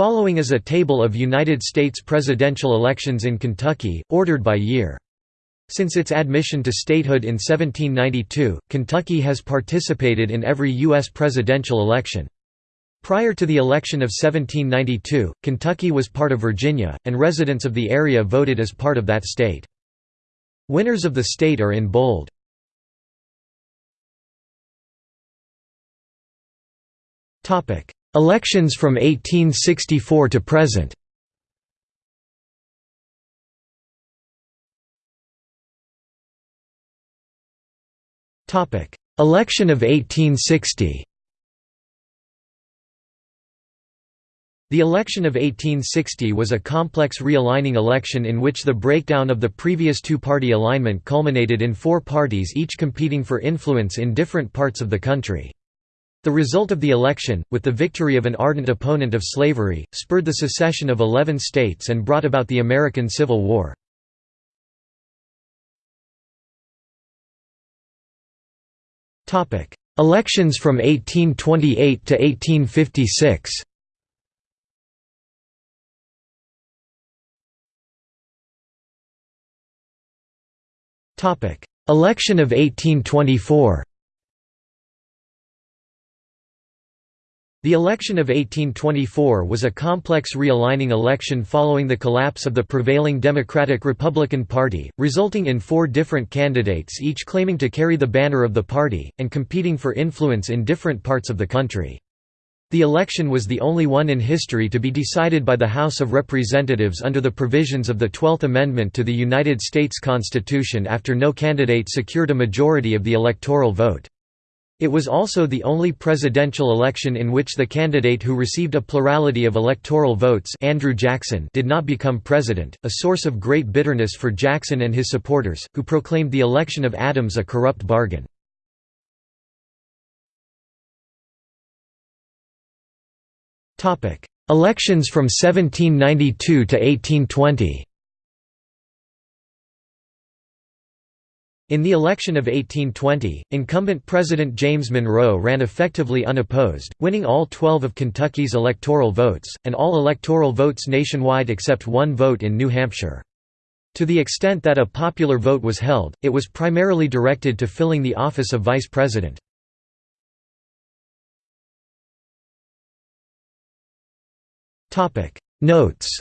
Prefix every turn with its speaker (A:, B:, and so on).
A: Following is a table of United States presidential elections in Kentucky, ordered by year. Since its admission to statehood in 1792, Kentucky has participated in every U.S. presidential election. Prior to the election of 1792, Kentucky was part of Virginia, and residents of the area voted as part of that state. Winners of the state are in bold. Elections from 1864 to present. Election of 1860 The election of 1860 was a complex realigning election in which the breakdown of the previous two-party alignment culminated in four parties each competing for influence in different parts of the country. The result of the election, with the victory of an ardent opponent of slavery, spurred the secession of eleven states and brought about the American Civil War. Elections from 1828 to 1856 Election of 1824 The election of 1824 was a complex realigning election following the collapse of the prevailing Democratic-Republican Party, resulting in four different candidates each claiming to carry the banner of the party, and competing for influence in different parts of the country. The election was the only one in history to be decided by the House of Representatives under the provisions of the Twelfth Amendment to the United States Constitution after no candidate secured a majority of the electoral vote. It was also the only presidential election in which the candidate who received a plurality of electoral votes Andrew Jackson did not become president, a source of great bitterness for Jackson and his supporters, who proclaimed the election of Adams a corrupt bargain. Elections from 1792 to 1820 In the election of 1820, incumbent President James Monroe ran effectively unopposed, winning all 12 of Kentucky's electoral votes, and all electoral votes nationwide except one vote in New Hampshire. To the extent that a popular vote was held, it was primarily directed to filling the office of vice president. Notes